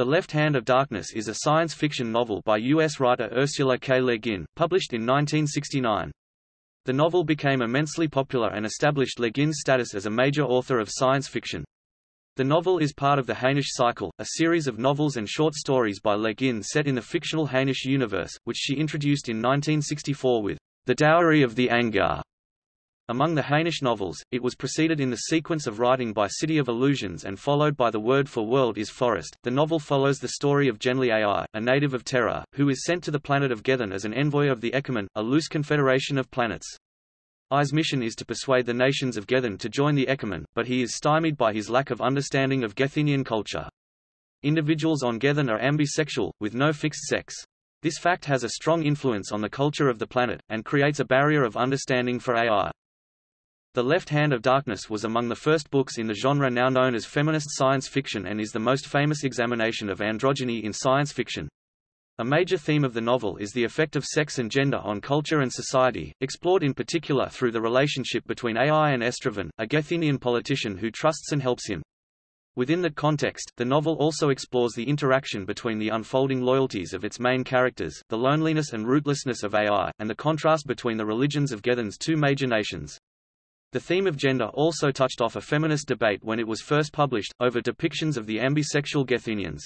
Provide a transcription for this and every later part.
The Left Hand of Darkness is a science fiction novel by U.S. writer Ursula K. Le Guin, published in 1969. The novel became immensely popular and established Le Guin's status as a major author of science fiction. The novel is part of the Hainish Cycle, a series of novels and short stories by Le Guin set in the fictional Hainish universe, which she introduced in 1964 with The Dowry of the Angyar. Among the Hainish novels, it was preceded in the sequence of writing by City of Illusions and followed by The Word for World is Forest. The novel follows the story of Genly Ai, a native of Terra, who is sent to the planet of Gethen as an envoy of the Ekumen, a loose confederation of planets. Ai's mission is to persuade the nations of Gethen to join the Ekumen, but he is stymied by his lack of understanding of Gethenian culture. Individuals on Gethen are ambisexual, with no fixed sex. This fact has a strong influence on the culture of the planet, and creates a barrier of understanding for Ai. The Left Hand of Darkness was among the first books in the genre now known as feminist science fiction and is the most famous examination of androgyny in science fiction. A major theme of the novel is the effect of sex and gender on culture and society, explored in particular through the relationship between Ai and Estraven, a Gethenian politician who trusts and helps him. Within that context, the novel also explores the interaction between the unfolding loyalties of its main characters, the loneliness and rootlessness of Ai, and the contrast between the religions of Gethen's two major nations. The theme of gender also touched off a feminist debate when it was first published, over depictions of the ambisexual Gethenians.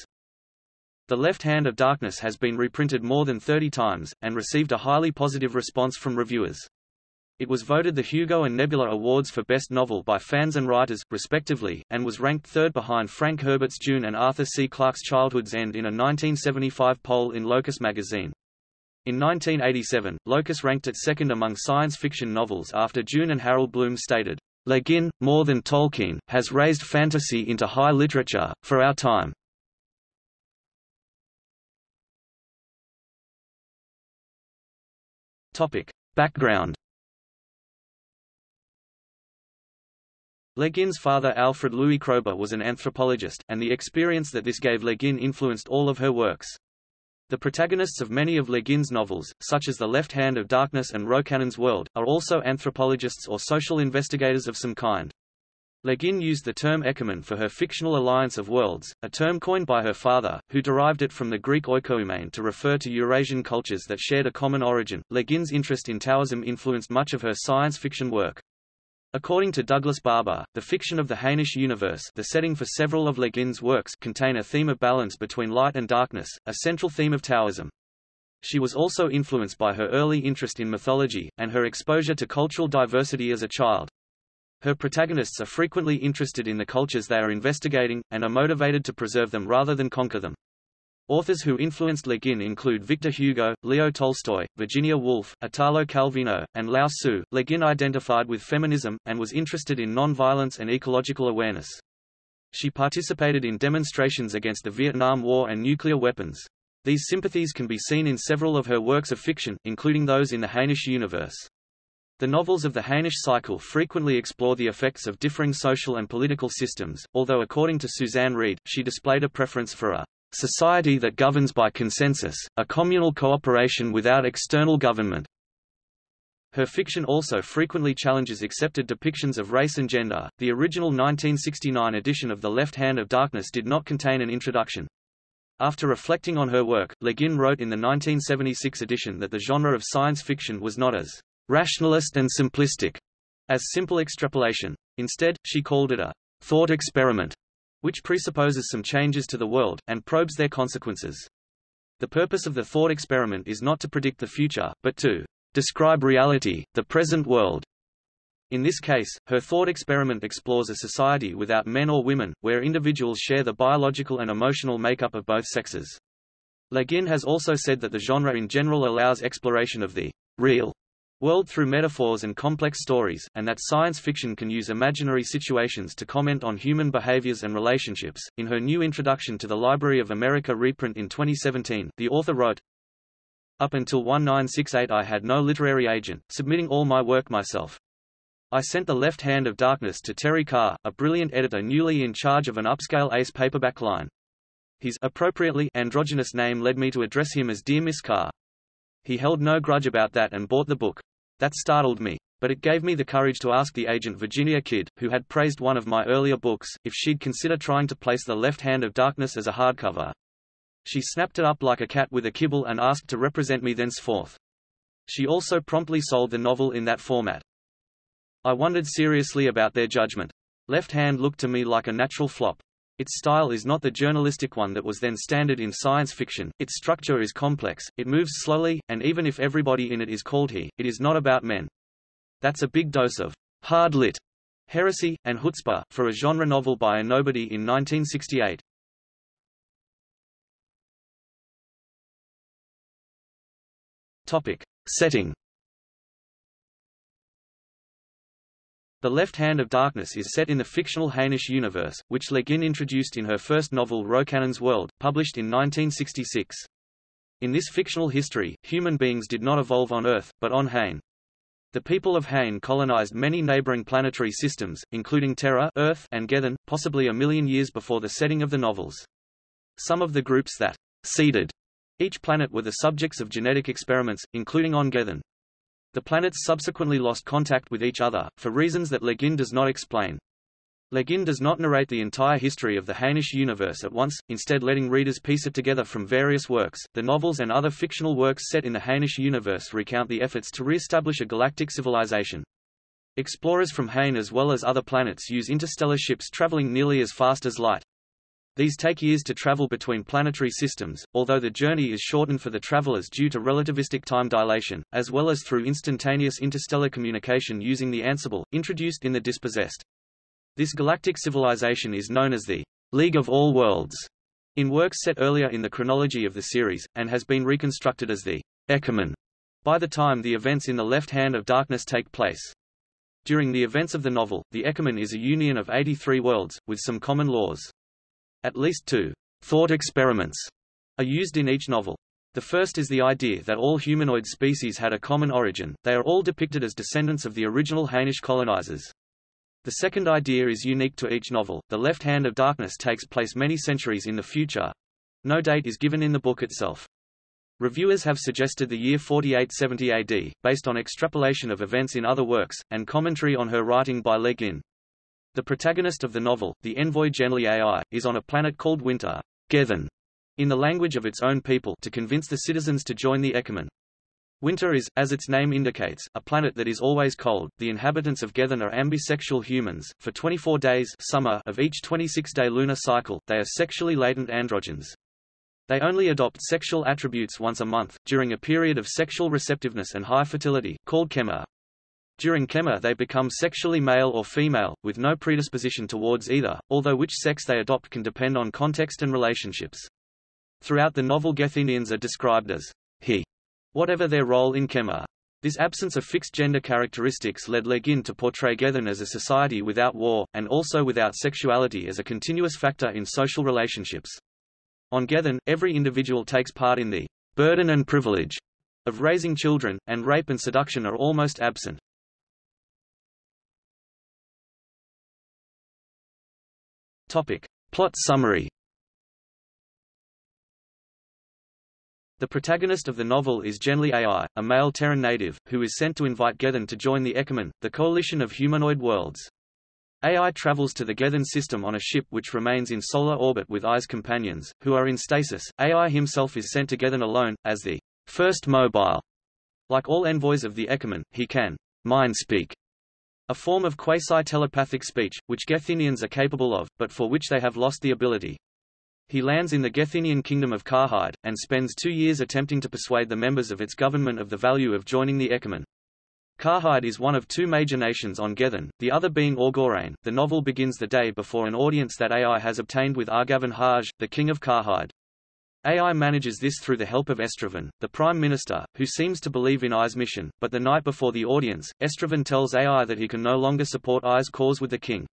The Left Hand of Darkness has been reprinted more than 30 times, and received a highly positive response from reviewers. It was voted the Hugo and Nebula Awards for Best Novel by fans and writers, respectively, and was ranked third behind Frank Herbert's Dune and Arthur C. Clarke's Childhood's End in a 1975 poll in Locus magazine. In 1987, Locus ranked it second among science fiction novels after Dune and Harold Bloom stated, Le Guin, more than Tolkien, has raised fantasy into high literature, for our time. Topic. Background Le Guin's father Alfred Louis Kroeber was an anthropologist, and the experience that this gave Le Guin influenced all of her works. The protagonists of many of Le Guin's novels, such as The Left Hand of Darkness and Rocannon's World, are also anthropologists or social investigators of some kind. Le Guin used the term ekumen for her fictional alliance of worlds, a term coined by her father, who derived it from the Greek oikoumene to refer to Eurasian cultures that shared a common origin. Le Guin's interest in Taoism influenced much of her science fiction work. According to Douglas Barbour, the fiction of the Hainish universe the setting for several of Le Guin's works contain a theme of balance between light and darkness, a central theme of Taoism. She was also influenced by her early interest in mythology, and her exposure to cultural diversity as a child. Her protagonists are frequently interested in the cultures they are investigating, and are motivated to preserve them rather than conquer them. Authors who influenced Le Guin include Victor Hugo, Leo Tolstoy, Virginia Woolf, Italo Calvino, and Lao Tzu. Le Guin identified with feminism, and was interested in non-violence and ecological awareness. She participated in demonstrations against the Vietnam War and nuclear weapons. These sympathies can be seen in several of her works of fiction, including those in the Hainish universe. The novels of the Hainish cycle frequently explore the effects of differing social and political systems, although according to Suzanne Reid, she displayed a preference for a society that governs by consensus, a communal cooperation without external government. Her fiction also frequently challenges accepted depictions of race and gender. The original 1969 edition of The Left Hand of Darkness did not contain an introduction. After reflecting on her work, Le Guin wrote in the 1976 edition that the genre of science fiction was not as rationalist and simplistic as simple extrapolation. Instead, she called it a thought experiment which presupposes some changes to the world, and probes their consequences. The purpose of the thought experiment is not to predict the future, but to describe reality, the present world. In this case, her thought experiment explores a society without men or women, where individuals share the biological and emotional makeup of both sexes. Le Guin has also said that the genre in general allows exploration of the real world through metaphors and complex stories, and that science fiction can use imaginary situations to comment on human behaviors and relationships. In her new introduction to the Library of America reprint in 2017, the author wrote, Up until 1968 I had no literary agent, submitting all my work myself. I sent The Left Hand of Darkness to Terry Carr, a brilliant editor newly in charge of an upscale ace paperback line. His appropriately androgynous name led me to address him as Dear Miss Carr. He held no grudge about that and bought the book. That startled me. But it gave me the courage to ask the agent Virginia Kidd, who had praised one of my earlier books, if she'd consider trying to place The Left Hand of Darkness as a hardcover. She snapped it up like a cat with a kibble and asked to represent me thenceforth. She also promptly sold the novel in that format. I wondered seriously about their judgment. Left Hand looked to me like a natural flop. Its style is not the journalistic one that was then standard in science fiction, its structure is complex, it moves slowly, and even if everybody in it is called he, it is not about men. That's a big dose of hard lit heresy, and chutzpah, for a genre novel by a nobody in 1968. Topic. Setting The Left Hand of Darkness is set in the fictional Hainish universe, which Le Guin introduced in her first novel Rocannon's World, published in 1966. In this fictional history, human beings did not evolve on Earth, but on Hain. The people of Hain colonized many neighboring planetary systems, including Terra Earth and Gethen, possibly a million years before the setting of the novels. Some of the groups that seeded each planet were the subjects of genetic experiments, including on Gethen. The planets subsequently lost contact with each other, for reasons that Le Guin does not explain. Le Guin does not narrate the entire history of the Hainish universe at once, instead letting readers piece it together from various works. The novels and other fictional works set in the Hainish universe recount the efforts to re-establish a galactic civilization. Explorers from Hain as well as other planets use interstellar ships traveling nearly as fast as light. These take years to travel between planetary systems, although the journey is shortened for the travelers due to relativistic time dilation, as well as through instantaneous interstellar communication using the Ansible, introduced in the Dispossessed. This galactic civilization is known as the League of All Worlds in works set earlier in the chronology of the series, and has been reconstructed as the Ekumen by the time the events in the left hand of darkness take place. During the events of the novel, the Ekumen is a union of 83 worlds, with some common laws. At least two thought experiments are used in each novel. The first is the idea that all humanoid species had a common origin, they are all depicted as descendants of the original Hainish colonizers. The second idea is unique to each novel. The Left Hand of Darkness takes place many centuries in the future. No date is given in the book itself. Reviewers have suggested the year 4870 AD, based on extrapolation of events in other works, and commentary on her writing by Le Guin. The protagonist of the novel, the envoy Genly AI, is on a planet called Winter, Gethen, in the language of its own people to convince the citizens to join the Ekumen. Winter is, as its name indicates, a planet that is always cold. The inhabitants of Gethen are ambisexual humans. For 24 days summer of each 26-day lunar cycle, they are sexually latent androgynes. They only adopt sexual attributes once a month, during a period of sexual receptiveness and high fertility, called kemmer. During kemmer they become sexually male or female, with no predisposition towards either, although which sex they adopt can depend on context and relationships. Throughout the novel Gethenians are described as he, whatever their role in kemmer. This absence of fixed gender characteristics led Le Guin to portray Gethen as a society without war, and also without sexuality as a continuous factor in social relationships. On Gethen, every individual takes part in the burden and privilege of raising children, and rape and seduction are almost absent. Topic. Plot summary The protagonist of the novel is Genly AI, a male Terran native, who is sent to invite Gethen to join the Ekumen, the coalition of humanoid worlds. AI travels to the Gethen system on a ship which remains in solar orbit with AI's companions, who are in stasis. AI himself is sent to Gethen alone, as the first mobile. Like all envoys of the Ekumen, he can mind speak a form of quasi-telepathic speech, which Gethenians are capable of, but for which they have lost the ability. He lands in the Gethenian kingdom of Karhide, and spends two years attempting to persuade the members of its government of the value of joining the Ekumen. Karhide is one of two major nations on Gethen, the other being Orgoreyn. The novel begins the day before an audience that AI has obtained with Argaven Harge, the king of Karhide. AI manages this through the help of Estraven, the Prime Minister, who seems to believe in AI's mission, but the night before the audience, Estraven tells AI that he can no longer support AI's cause with the king.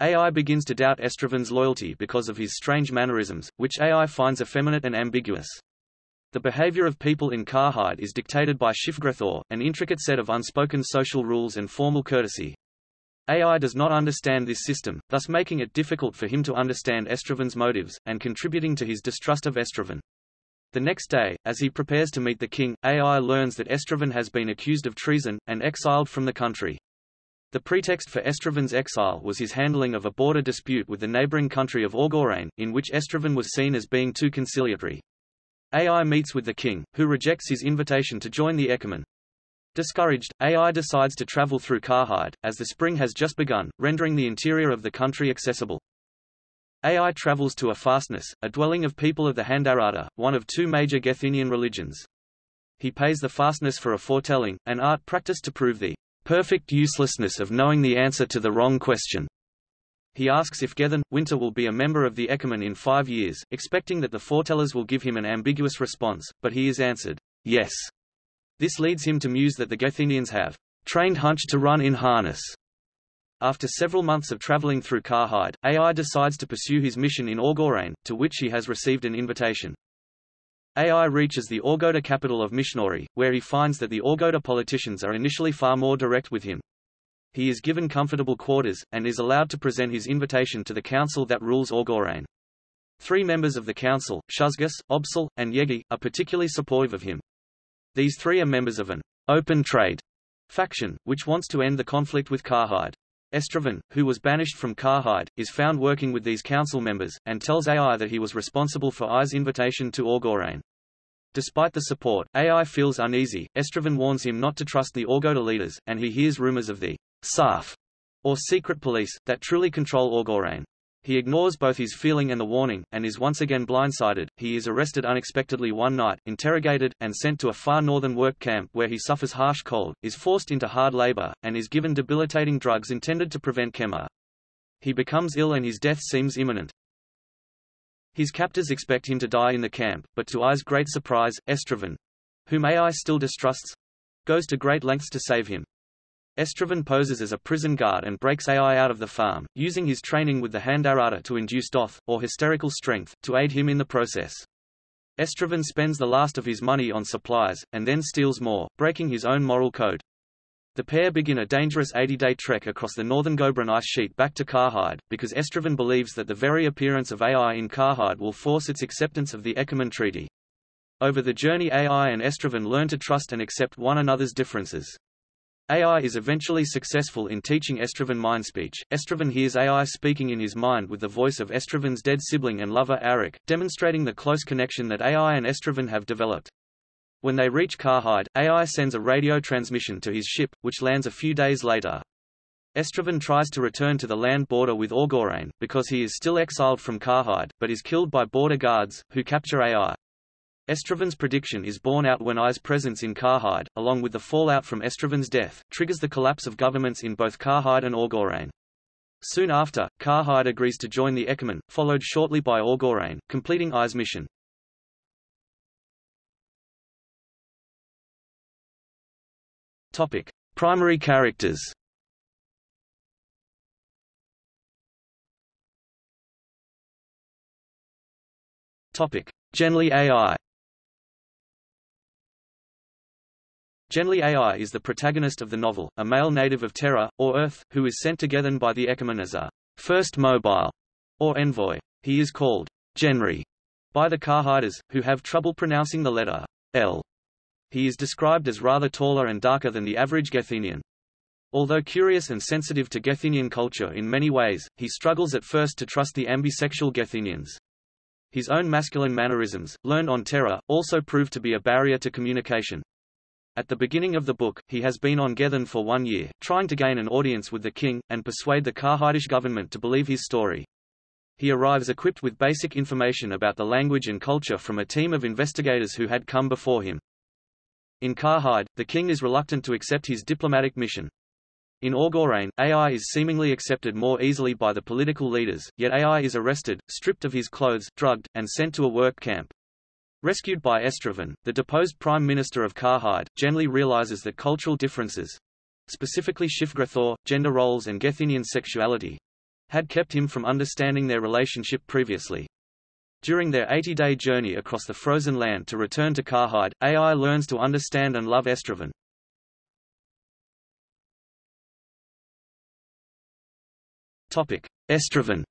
AI begins to doubt Estraven's loyalty because of his strange mannerisms, which AI finds effeminate and ambiguous. The behavior of people in Karhide is dictated by Shifgrethor, an intricate set of unspoken social rules and formal courtesy, AI does not understand this system, thus making it difficult for him to understand Estraven's motives, and contributing to his distrust of Estraven. The next day, as he prepares to meet the king, AI learns that Estraven has been accused of treason, and exiled from the country. The pretext for Estraven's exile was his handling of a border dispute with the neighboring country of Orgoreyn, in which Estraven was seen as being too conciliatory. Ai meets with the king, who rejects his invitation to join the Ekumen. Discouraged, Ai decides to travel through Karhide, as the spring has just begun, rendering the interior of the country accessible. Ai travels to a fastness, a dwelling of people of the Handarada, one of two major Gethenian religions. He pays the fastness for a foretelling, an art practiced to prove the perfect uselessness of knowing the answer to the wrong question. He asks if Gethen, Winter will be a member of the Ecumene in five years, expecting that the foretellers will give him an ambiguous response, but he is answered, yes. This leads him to muse that the Gethenians have trained Hunch to run in harness. After several months of traveling through Karhide, Ai decides to pursue his mission in Orgoreyn, to which he has received an invitation. Ai reaches the Orgota capital of Mishnori, where he finds that the Orgota politicians are initially far more direct with him. He is given comfortable quarters, and is allowed to present his invitation to the council that rules Orgoreyn. Three members of the council, Shusgis, Obsle, and Yegi, are particularly supportive of him. These three are members of an open trade faction, which wants to end the conflict with Karhide. Estraven, who was banished from Karhide, is found working with these council members, and tells Ai that he was responsible for Ai's invitation to Orgoreyn. Despite the support, Ai feels uneasy. Estraven warns him not to trust the Orgota leaders, and he hears rumors of the Sarf, or secret police, that truly control Orgoreyn. He ignores both his feeling and the warning, and is once again blindsided. He is arrested unexpectedly one night, interrogated, and sent to a far northern work camp where he suffers harsh cold, is forced into hard labor, and is given debilitating drugs intended to prevent kemmer. He becomes ill and his death seems imminent. His captors expect him to die in the camp, but to Ai's great surprise, Estraven, whom Ai still distrusts, goes to great lengths to save him. Estraven poses as a prison guard and breaks Ai out of the farm, using his training with the Handaratta to induce dothe, or hysterical strength, to aid him in the process. Estraven spends the last of his money on supplies, and then steals more, breaking his own moral code. The pair begin a dangerous 80-day trek across the northern Gobrin ice sheet back to Karhide, because Estraven believes that the very appearance of Ai in Karhide will force its acceptance of the Ekumen Treaty. Over the journey Ai and Estraven learn to trust and accept one another's differences. Ai is eventually successful in teaching Estraven mind speech. Estraven hears Ai speaking in his mind with the voice of Estraven's dead sibling and lover Arek, demonstrating the close connection that Ai and Estraven have developed. When they reach Karhide, Ai sends a radio transmission to his ship, which lands a few days later. Estraven tries to return to the land border with Orgoreyn, because he is still exiled from Karhide, but is killed by border guards, who capture Ai. Estraven's prediction is borne out when Ai's presence in Karhide, along with the fallout from Estraven's death, triggers the collapse of governments in both Karhide and Orgoreyn. Soon after, Karhide agrees to join the Ekumen, followed shortly by Orgoreyn, completing Ai's mission. Topic: Primary characters. Topic: Genly Ai. Genly Ai is the protagonist of the novel, a male native of Terra, or Earth, who is sent to Gethen by the Ekumen as a first mobile, or envoy. He is called Genry by the Karhiders, who have trouble pronouncing the letter L. He is described as rather taller and darker than the average Gethenian. Although curious and sensitive to Gethenian culture in many ways, he struggles at first to trust the ambisexual Gethenians. His own masculine mannerisms, learned on Terra, also prove to be a barrier to communication. At the beginning of the book, he has been on Gethen for one year, trying to gain an audience with the king, and persuade the Karhidish government to believe his story. He arrives equipped with basic information about the language and culture from a team of investigators who had come before him. In Karhide, the king is reluctant to accept his diplomatic mission. In Orgoreyn, Ai is seemingly accepted more easily by the political leaders, yet Ai is arrested, stripped of his clothes, drugged, and sent to a work camp. Rescued by Estraven, the deposed Prime Minister of Karhide, Genly realizes that cultural differences, specifically Shifgrethor, gender roles and Gethenian sexuality, had kept him from understanding their relationship previously. During their 80-day journey across the frozen land to return to Karhide, Ai learns to understand and love Estraven. Estraven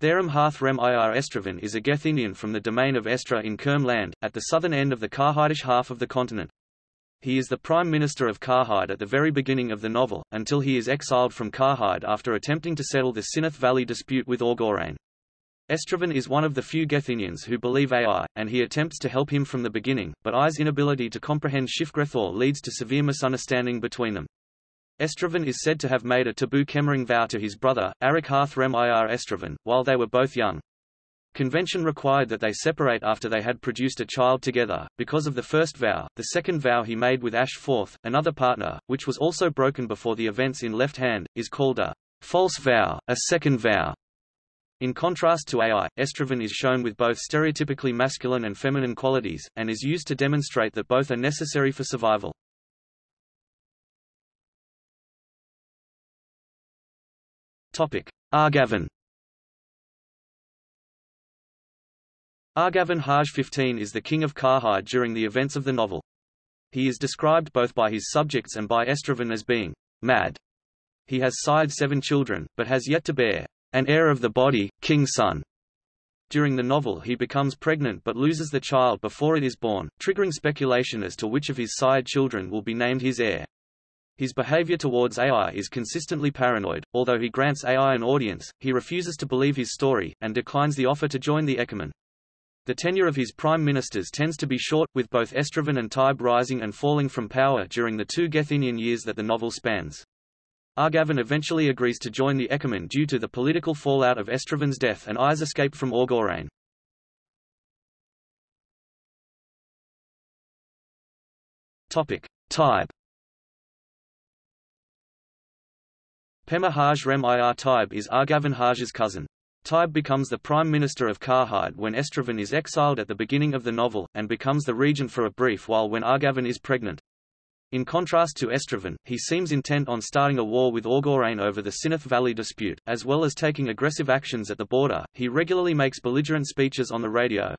Therem Harth Rem Ir Estraven is a Gethenian from the domain of Estra in Kermland, at the southern end of the Karhidish half of the continent. He is the Prime Minister of Karhide at the very beginning of the novel, until he is exiled from Karhide after attempting to settle the Sinoth Valley dispute with Orgoreyn. Estraven is one of the few Gethenians who believe Ai, and he attempts to help him from the beginning, but Ai's inability to comprehend Shifgrethor leads to severe misunderstanding between them. Estraven is said to have made a taboo Kemmering vow to his brother, Arek Rem Ir Estraven, while they were both young. Convention required that they separate after they had produced a child together. Because of the first vow, the second vow he made with Ashe Foreth, another partner, which was also broken before the events in Left Hand, is called a false vow, a second vow. In contrast to Ai, Estraven is shown with both stereotypically masculine and feminine qualities, and is used to demonstrate that both are necessary for survival. Argaven Argaven Harge 15 is the king of Karhide during the events of the novel. He is described both by his subjects and by Estraven as being mad. He has sired seven children, but has yet to bear an heir of the body, king's son. During the novel he becomes pregnant but loses the child before it is born, triggering speculation as to which of his sired children will be named his heir. His behavior towards Ai is consistently paranoid, although he grants Ai an audience, he refuses to believe his story, and declines the offer to join the Ekumen. The tenure of his prime ministers tends to be short, with both Estraven and Taibe rising and falling from power during the two Gethenian years that the novel spans. Argaven eventually agrees to join the Ekumen due to the political fallout of Estraven's death and Ai's escape from Orgoreyn. Topic. Pema Harge Rem Ir Taibe is Argaven Harge's cousin. Taibe becomes the Prime Minister of Karhide when Estraven is exiled at the beginning of the novel, and becomes the regent for a brief while when Argaven is pregnant. In contrast to Estraven, he seems intent on starting a war with Orgoreyn over the Sinoth Valley dispute, as well as taking aggressive actions at the border. He regularly makes belligerent speeches on the radio.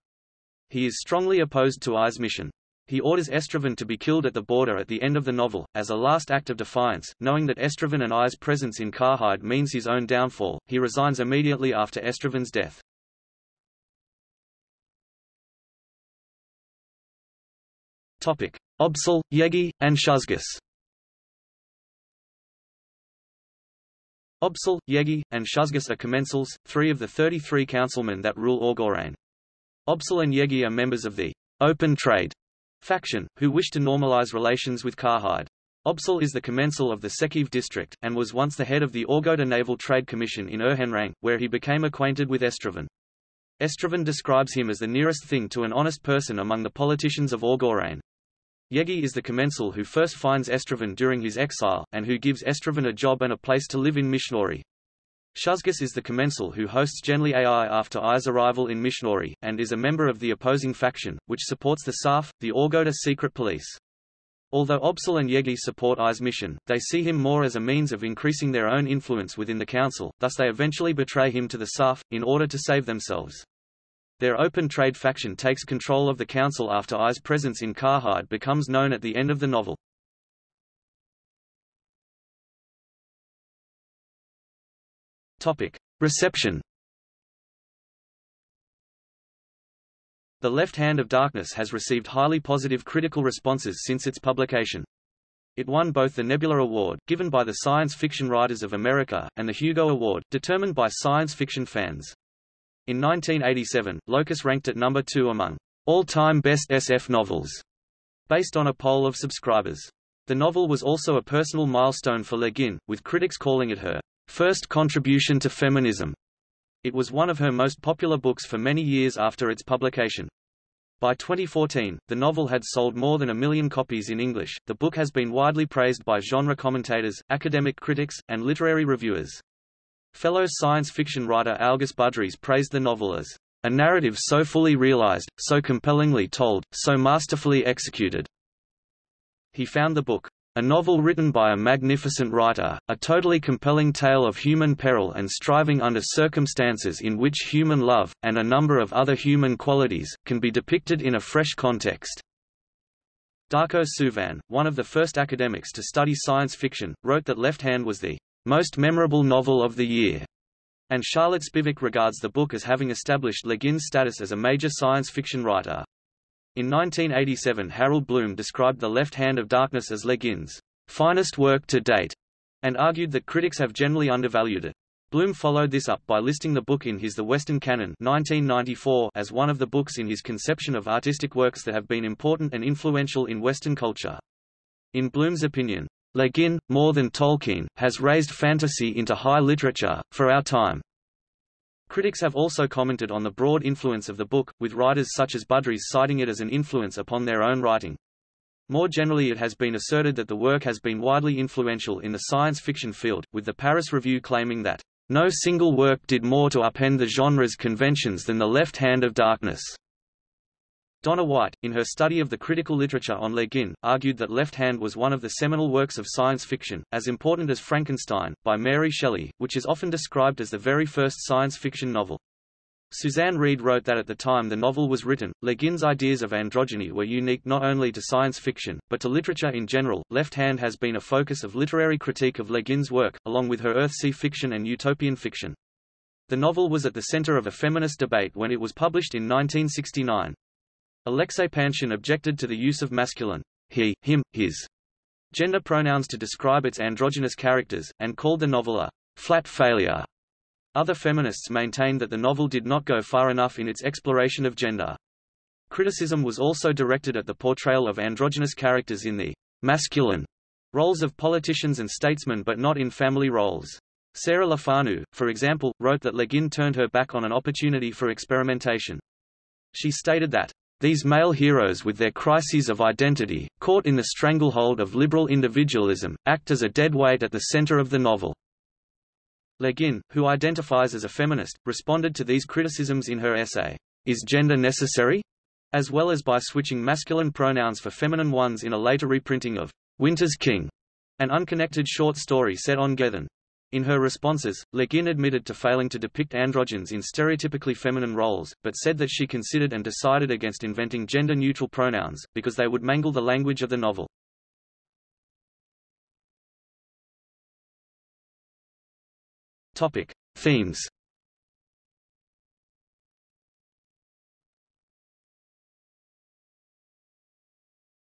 He is strongly opposed to Ai's mission. He orders Estraven to be killed at the border at the end of the novel, as a last act of defiance, knowing that Estraven and Ai's presence in Karhide means his own downfall, he resigns immediately after Estraven's death. Obsle, Yegi, and Shusgis Obsle, Yegi, and Shusgis are commensals, three of the 33 councilmen that rule Orgoreyn. Obsle and Yegi are members of the open trade faction, who wish to normalize relations with Karhide. Obsle is the commensal of the Sekeve district, and was once the head of the Orgota Naval Trade Commission in Erhenrang, where he became acquainted with Estraven. Estraven describes him as the nearest thing to an honest person among the politicians of Orgoreyn. Yegi is the commensal who first finds Estraven during his exile, and who gives Estraven a job and a place to live in Mishnori. Shusgis is the commensal who hosts Genly Ai after Ai's arrival in Mishnori, and is a member of the opposing faction, which supports the Sarf, the Orgota secret police. Although Obsle and Yegi support Ai's mission, they see him more as a means of increasing their own influence within the council, thus they eventually betray him to the Sarf, in order to save themselves. Their open trade faction takes control of the council after Ai's presence in Karhide becomes known at the end of the novel. Topic. Reception The Left Hand of Darkness has received highly positive critical responses since its publication. It won both the Nebula Award, given by the Science Fiction Writers of America, and the Hugo Award, determined by science fiction fans. In 1987, Locus ranked it number two among all-time best SF novels, based on a poll of subscribers. The novel was also a personal milestone for Le Guin, with critics calling it her first contribution to feminism. It was one of her most popular books for many years after its publication. By 2014, the novel had sold more than a million copies in English. The book has been widely praised by genre commentators, academic critics, and literary reviewers. Fellow science fiction writer Algis Budrys praised the novel as a narrative so fully realized, so compellingly told, so masterfully executed. He found the book a novel written by a magnificent writer, a totally compelling tale of human peril and striving under circumstances in which human love, and a number of other human qualities, can be depicted in a fresh context. Darko Suvin, one of the first academics to study science fiction, wrote that Left Hand was the most memorable novel of the year, and Charlotte Spivack regards the book as having established Le Guin's status as a major science fiction writer. In 1987 Harold Bloom described The Left Hand of Darkness as Le Guin's finest work to date, and argued that critics have generally undervalued it. Bloom followed this up by listing the book in his The Western Canon 1994 as one of the books in his conception of artistic works that have been important and influential in Western culture. In Bloom's opinion, Le Guin, more than Tolkien, has raised fantasy into high literature, for our time. Critics have also commented on the broad influence of the book, with writers such as Budrys citing it as an influence upon their own writing. More generally it has been asserted that the work has been widely influential in the science fiction field, with the Paris Review claiming that, "...no single work did more to upend the genre's conventions than The Left Hand of Darkness." Donna White, in her study of the critical literature on Le Guin, argued that Left Hand was one of the seminal works of science fiction, as important as Frankenstein, by Mary Shelley, which is often described as the very first science fiction novel. Suzanne Reid wrote that at the time the novel was written, Le Guin's ideas of androgyny were unique not only to science fiction, but to literature in general. Left Hand has been a focus of literary critique of Le Guin's work, along with her Earthsea fiction and utopian fiction. The novel was at the center of a feminist debate when it was published in 1969. Alexei Panshin objected to the use of masculine he, him, his gender pronouns to describe its androgynous characters, and called the novel a flat failure. Other feminists maintained that the novel did not go far enough in its exploration of gender. Criticism was also directed at the portrayal of androgynous characters in the masculine roles of politicians and statesmen but not in family roles. Sarah Lefanu, for example, wrote that Le Guin turned her back on an opportunity for experimentation. She stated that, these male heroes with their crises of identity, caught in the stranglehold of liberal individualism, act as a dead weight at the center of the novel. Le Guin, who identifies as a feminist, responded to these criticisms in her essay, Is Gender Necessary? as well as by switching masculine pronouns for feminine ones in a later reprinting of Winter's King, an unconnected short story set on Gethen. In her responses, Le Guin admitted to failing to depict androgynes in stereotypically feminine roles, but said that she considered and decided against inventing gender-neutral pronouns, because they would mangle the language of the novel. Topic: Themes.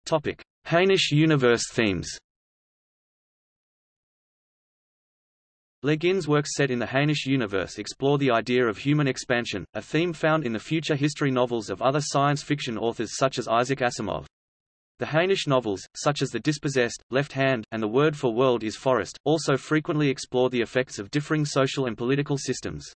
Topic: Hainish universe themes. Le Guin's works set in the Hainish universe explore the idea of human expansion, a theme found in the future history novels of other science fiction authors such as Isaac Asimov. The Hainish novels, such as The Dispossessed, Left Hand, and The Word for World is Forest, also frequently explore the effects of differing social and political systems.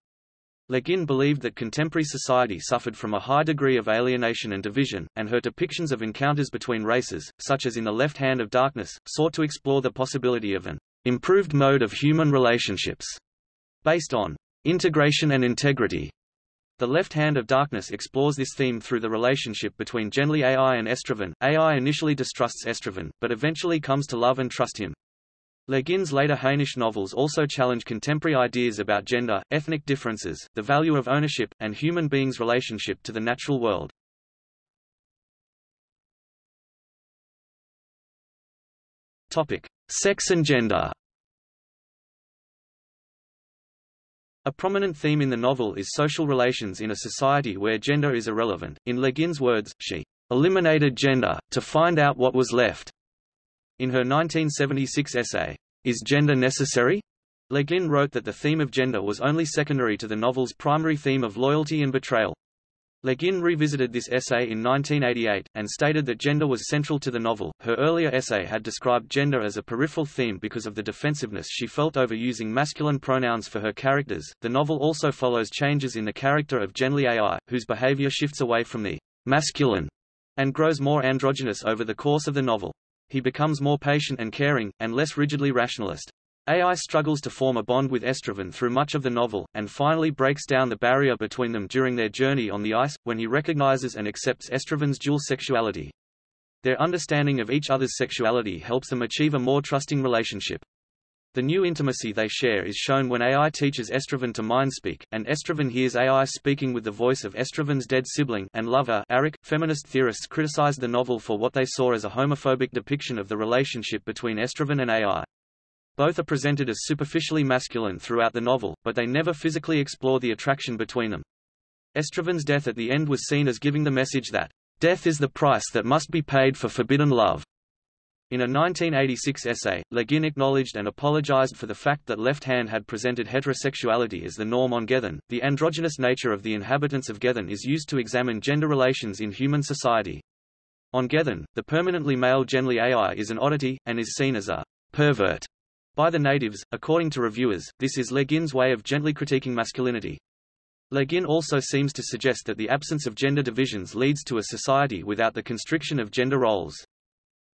Le Guin believed that contemporary society suffered from a high degree of alienation and division, and her depictions of encounters between races, such as in The Left Hand of Darkness, sought to explore the possibility of an improved mode of human relationships based on integration and integrity the Left Hand of Darkness explores this theme through the relationship between Genly AI and Estraven. AI initially distrusts Estraven, but eventually comes to love and trust him. Le Guin's later Hainish novels also challenge contemporary ideas about gender, ethnic differences, the value of ownership, and human beings' relationship to the natural world. Topic: Sex and gender. A prominent theme in the novel is social relations in a society where gender is irrelevant. In Le Guin's words, she eliminated gender, to find out what was left. In her 1976 essay, Is Gender Necessary? Le Guin wrote that the theme of gender was only secondary to the novel's primary theme of loyalty and betrayal. Le Guin revisited this essay in 1988, and stated that gender was central to the novel. Her earlier essay had described gender as a peripheral theme because of the defensiveness she felt over using masculine pronouns for her characters. The novel also follows changes in the character of Genly AI, whose behavior shifts away from the masculine and grows more androgynous over the course of the novel. He becomes more patient and caring, and less rigidly rationalist. AI struggles to form a bond with Estraven through much of the novel, and finally breaks down the barrier between them during their journey on the ice, when he recognizes and accepts Estraven's dual sexuality. Their understanding of each other's sexuality helps them achieve a more trusting relationship. The new intimacy they share is shown when AI teaches Estraven to mind speak, and Estraven hears AI speaking with the voice of Estraven's dead sibling and lover Arek. Feminist theorists criticized the novel for what they saw as a homophobic depiction of the relationship between Estraven and AI. Both are presented as superficially masculine throughout the novel, but they never physically explore the attraction between them. Estraven's death at the end was seen as giving the message that Death is the price that must be paid for forbidden love. In a 1986 essay, Le Guin acknowledged and apologized for the fact that Left Hand had presented heterosexuality as the norm on Gethen. The androgynous nature of the inhabitants of Gethen is used to examine gender relations in human society. On Gethen, the permanently male Genly Ai is an oddity, and is seen as a pervert by the natives. According to reviewers, this is Le Guin's way of gently critiquing masculinity. Le Guin also seems to suggest that the absence of gender divisions leads to a society without the constriction of gender roles.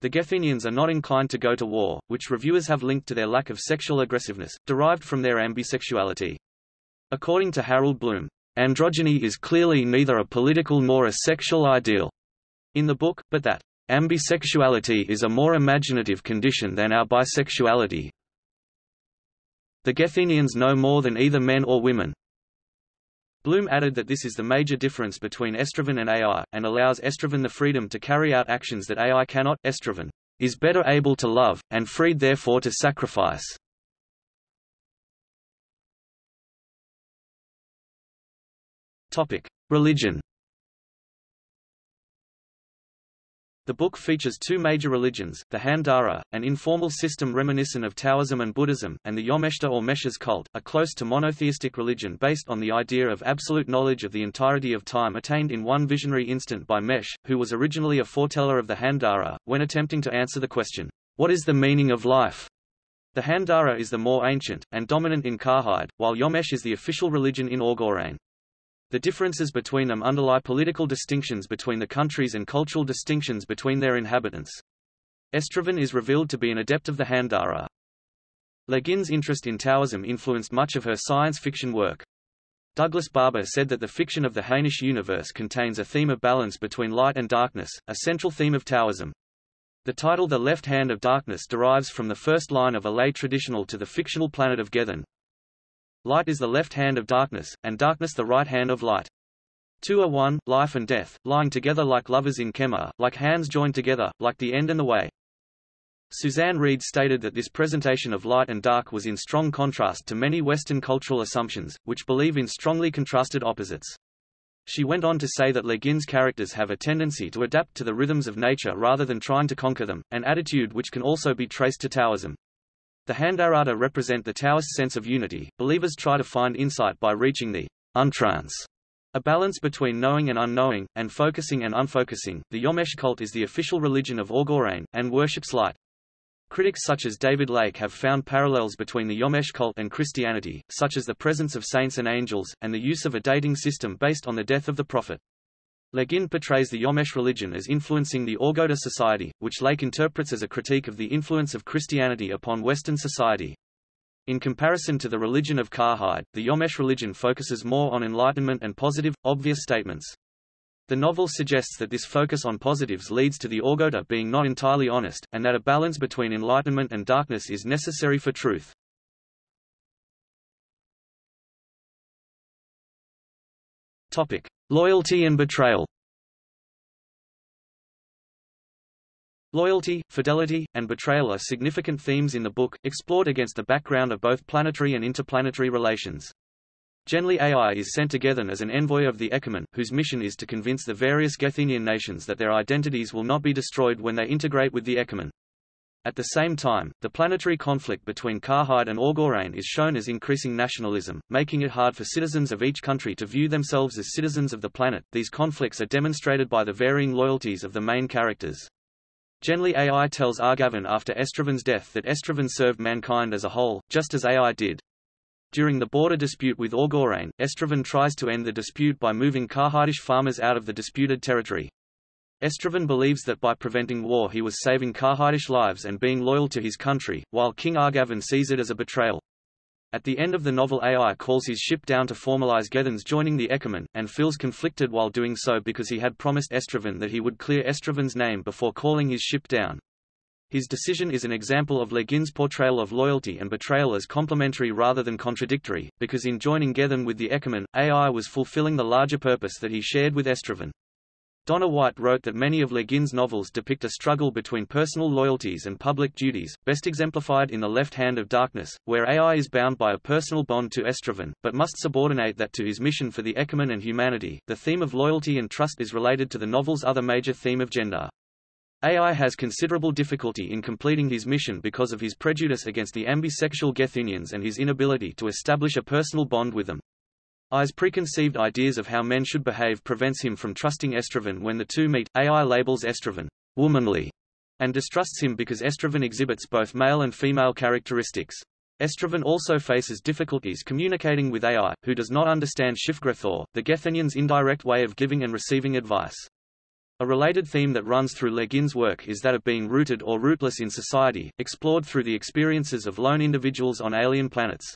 The Gethenians are not inclined to go to war, which reviewers have linked to their lack of sexual aggressiveness, derived from their ambisexuality. According to Harold Bloom, androgyny is clearly neither a political nor a sexual ideal in the book, but that ambisexuality is a more imaginative condition than our bisexuality. The Gethenians know more than either men or women, Bloom added that this is the major difference between Estraven and AI, and allows Estraven the freedom to carry out actions that AI cannot. Estraven is better able to love, and freed therefore to sacrifice. Religion The book features two major religions, the Handdara, an informal system reminiscent of Taoism and Buddhism, and the Yomeshta or Meshes cult, a close to monotheistic religion based on the idea of absolute knowledge of the entirety of time attained in one visionary instant by Mesh, who was originally a foreteller of the Handdara, when attempting to answer the question, What is the meaning of life? The Handdara is the more ancient, and dominant in Karhide, while Yomesh is the official religion in Orgoreyn. The differences between them underlie political distinctions between the countries and cultural distinctions between their inhabitants. Estraven is revealed to be an adept of the Handdara. Le Guin's interest in Taoism influenced much of her science fiction work. Douglas Barbour said that the fiction of the Hainish universe contains a theme of balance between light and darkness, a central theme of Taoism. The title The Left Hand of Darkness derives from the first line of a lay traditional to the fictional planet of Gethen, Light is the left hand of darkness, and darkness the right hand of light. Two are one, life and death, lying together like lovers in kemmer, like hands joined together, like the end and the way. Suzanne Reid stated that this presentation of light and dark was in strong contrast to many Western cultural assumptions, which believe in strongly contrasted opposites. She went on to say that Le Guin's characters have a tendency to adapt to the rhythms of nature rather than trying to conquer them, an attitude which can also be traced to Taoism. The Handarada represent the Taoist sense of unity. Believers try to find insight by reaching the untrance, a balance between knowing and unknowing, and focusing and unfocusing. The Yomesh cult is the official religion of Orgoreyn, and worships light. Critics such as David Lake have found parallels between the Yomesh cult and Christianity, such as the presence of saints and angels, and the use of a dating system based on the death of the prophet. Le Guin portrays the Yomesh religion as influencing the Orgota society, which Lake interprets as a critique of the influence of Christianity upon Western society. In comparison to the religion of Karhide, the Yomesh religion focuses more on enlightenment and positive, obvious statements. The novel suggests that this focus on positives leads to the Orgota being not entirely honest, and that a balance between enlightenment and darkness is necessary for truth. Topic. Loyalty and betrayal Loyalty, fidelity, and betrayal are significant themes in the book, explored against the background of both planetary and interplanetary relations. Genly Ai is sent together as an envoy of the Ekumen, whose mission is to convince the various Gethenian nations that their identities will not be destroyed when they integrate with the Ekumen. At the same time, the planetary conflict between Karhide and Orgoreyn is shown as increasing nationalism, making it hard for citizens of each country to view themselves as citizens of the planet. These conflicts are demonstrated by the varying loyalties of the main characters. Genly Ai tells Argaven after Estraven's death that Estraven served mankind as a whole, just as Ai did. During the border dispute with Orgoreyn, Estraven tries to end the dispute by moving Karhidish farmers out of the disputed territory. Estraven believes that by preventing war he was saving Karhidish lives and being loyal to his country, while King Argaven sees it as a betrayal. At the end of the novel Ai calls his ship down to formalize Gethen's joining the Ekumen, and feels conflicted while doing so because he had promised Estraven that he would clear Estraven's name before calling his ship down. His decision is an example of Le Guin's portrayal of loyalty and betrayal as complementary rather than contradictory, because in joining Gethen with the Ekumen, Ai was fulfilling the larger purpose that he shared with Estraven. Donna White wrote that many of Le Guin's novels depict a struggle between personal loyalties and public duties, best exemplified in The Left Hand of Darkness, where AI is bound by a personal bond to Estraven, but must subordinate that to his mission for the Ekumen and humanity. The theme of loyalty and trust is related to the novel's other major theme of gender. AI has considerable difficulty in completing his mission because of his prejudice against the ambisexual Gethenians and his inability to establish a personal bond with them. Ai's preconceived ideas of how men should behave prevents him from trusting Estraven when the two meet. AI labels Estraven womanly and distrusts him because Estraven exhibits both male and female characteristics. Estraven also faces difficulties communicating with AI, who does not understand Shifgrethor, the Gethenian's indirect way of giving and receiving advice. A related theme that runs through Le Guin's work is that of being rooted or rootless in society, explored through the experiences of lone individuals on alien planets.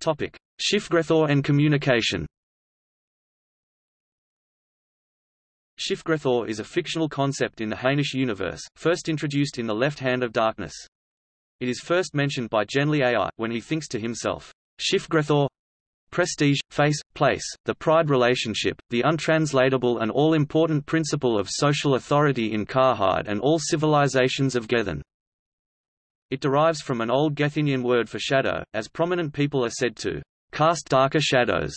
Topic: Shifgrethor and communication. Shifgrethor is a fictional concept in the Hainish universe, first introduced in The Left Hand of Darkness. It is first mentioned by Genly Ai, when he thinks to himself, Shifgrethor prestige, face, place, the pride relationship, the untranslatable and all-important principle of social authority in Karhide and all civilizations of Gethen. It derives from an old Gethenian word for shadow, as prominent people are said to cast darker shadows.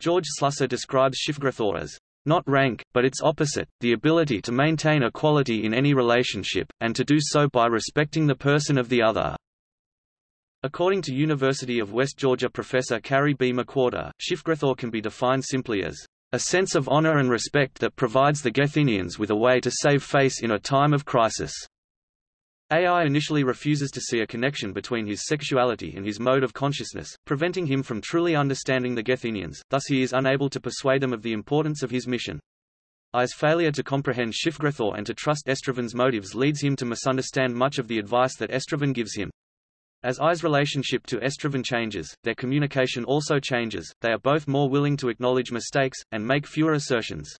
George Slusser describes Shifgrethor as not rank, but its opposite, the ability to maintain equality in any relationship, and to do so by respecting the person of the other. According to University of West Georgia professor Carrie B. McWhorter, Shifgrethor can be defined simply as a sense of honor and respect that provides the Gethenians with a way to save face in a time of crisis. Ai initially refuses to see a connection between his sexuality and his mode of consciousness, preventing him from truly understanding the Gethenians, thus he is unable to persuade them of the importance of his mission. Ai's failure to comprehend Shifgrethor and to trust Estraven's motives leads him to misunderstand much of the advice that Estraven gives him. As Ai's relationship to Estraven changes, their communication also changes, they are both more willing to acknowledge mistakes, and make fewer assertions.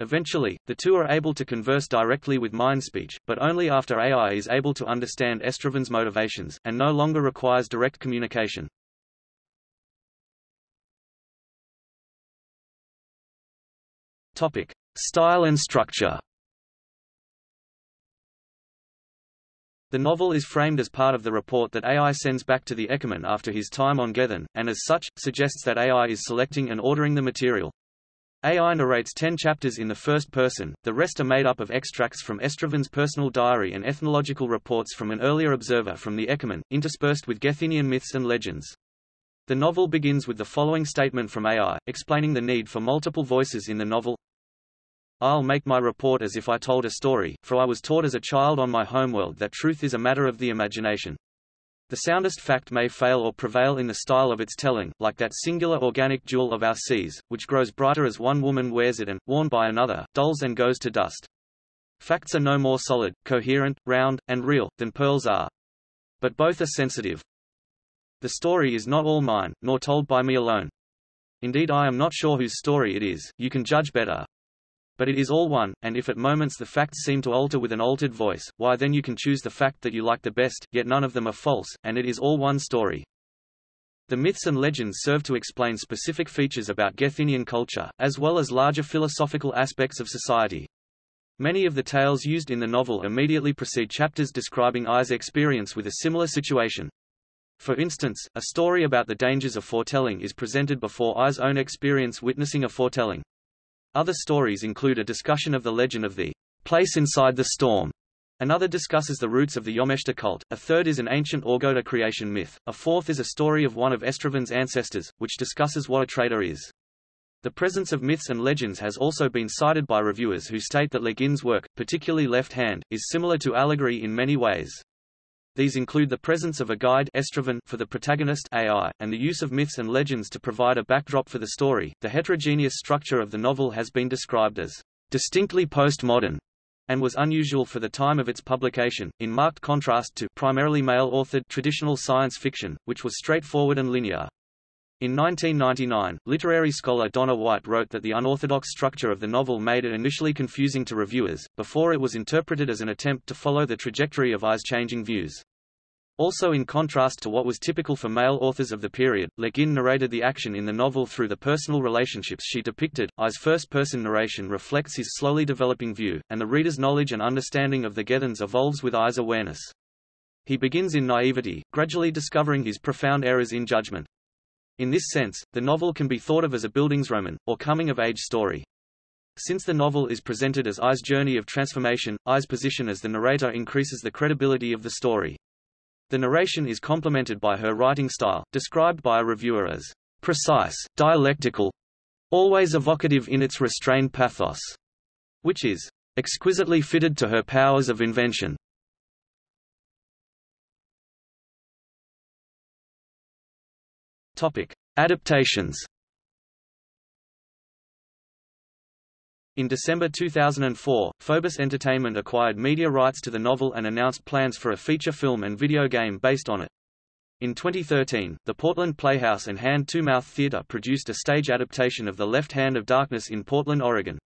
Eventually, the two are able to converse directly with mind speech, but only after Ai is able to understand Estraven's motivations, and no longer requires direct communication. Topic. Style and structure The novel is framed as part of the report that Ai sends back to the Ekumen after his time on Gethen, and as such, suggests that Ai is selecting and ordering the material. Ai narrates ten chapters in the first person, the rest are made up of extracts from Estraven's personal diary and ethnological reports from an earlier observer from the Ekumen, interspersed with Gethenian myths and legends. The novel begins with the following statement from Ai, explaining the need for multiple voices in the novel. I'll make my report as if I told a story, for I was taught as a child on my homeworld that truth is a matter of the imagination. The soundest fact may fail or prevail in the style of its telling, like that singular organic jewel of our seas, which grows brighter as one woman wears it and, worn by another, dulls and goes to dust. Facts are no more solid, coherent, round, and real, than pearls are. But both are sensitive. The story is not all mine, nor told by me alone. Indeed I am not sure whose story it is, you can judge better, but it is all one, and if at moments the facts seem to alter with an altered voice, why then you can choose the fact that you like the best, yet none of them are false, and it is all one story. The myths and legends serve to explain specific features about Gethenian culture, as well as larger philosophical aspects of society. Many of the tales used in the novel immediately precede chapters describing Ai's experience with a similar situation. For instance, a story about the dangers of foretelling is presented before Ai's own experience witnessing a foretelling. Other stories include a discussion of the legend of the place inside the storm. Another discusses the roots of the Yomeshta cult, a third is an ancient Orgota creation myth, a fourth is a story of one of Estraven's ancestors, which discusses what a traitor is. The presence of myths and legends has also been cited by reviewers who state that Le Guin's work, particularly Left Hand, is similar to allegory in many ways. These include the presence of a guide for the protagonist Ai, and the use of myths and legends to provide a backdrop for the story. The heterogeneous structure of the novel has been described as distinctly postmodern and was unusual for the time of its publication, in marked contrast to primarily male-authored traditional science fiction, which was straightforward and linear. In 1999, literary scholar Donna White wrote that the unorthodox structure of the novel made it initially confusing to reviewers, before it was interpreted as an attempt to follow the trajectory of Ai's changing views. Also in contrast to what was typical for male authors of the period, Le Guin narrated the action in the novel through the personal relationships she depicted. Ai's first-person narration reflects his slowly developing view, and the reader's knowledge and understanding of the Gethans evolves with Ai's awareness. He begins in naivety, gradually discovering his profound errors in judgment. In this sense, the novel can be thought of as a Bildungsroman, or coming-of-age story. Since the novel is presented as Ai's journey of transformation, Ai's position as the narrator increases the credibility of the story. The narration is complemented by her writing style, described by a reviewer as precise, dialectical, always evocative in its restrained pathos, which is exquisitely fitted to her powers of invention. Topic: Adaptations. In December 2004, Phobos Entertainment acquired media rights to the novel and announced plans for a feature film and video game based on it. In 2013, the Portland Playhouse and Hand to Mouth Theater produced a stage adaptation of The Left Hand of Darkness in Portland, Oregon.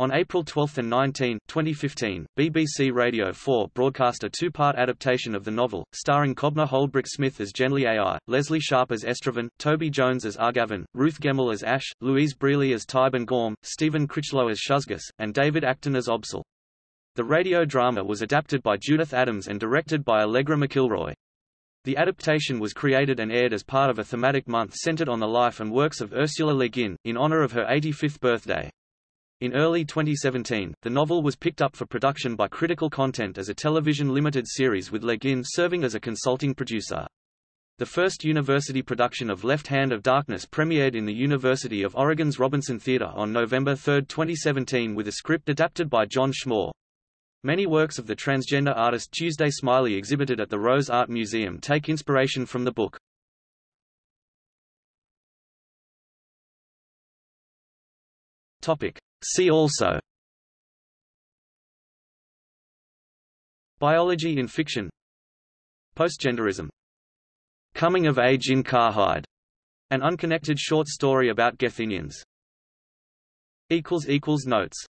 On April 12 and 19, 2015, BBC Radio 4 broadcast a two-part adaptation of the novel, starring Kobna Holdbrook-Smith as Genly Ai, Leslie Sharp as Estraven, Toby Jones as Argaven, Ruth Gemmell as Ashe, Louise Brealey as Tyburn Gorm, Stephen Critchlow as Shusgis, and David Acton as Obsle. The radio drama was adapted by Judith Adams and directed by Allegra McIlroy. The adaptation was created and aired as part of a thematic month centered on the life and works of Ursula Le Guin, in honor of her 85th birthday. In early 2017, the novel was picked up for production by Critical Content as a television limited series with Le Guin serving as a consulting producer. The first university production of Left Hand of Darkness premiered in the University of Oregon's Robinson Theater on November 3, 2017 with a script adapted by John Schmore. Many works of the transgender artist Tuesday Smillie exhibited at the Rose Art Museum take inspiration from the book. Topic. See also. Biology in fiction. Postgenderism. Coming of age in Karhide, an unconnected short story about Gethinians. Notes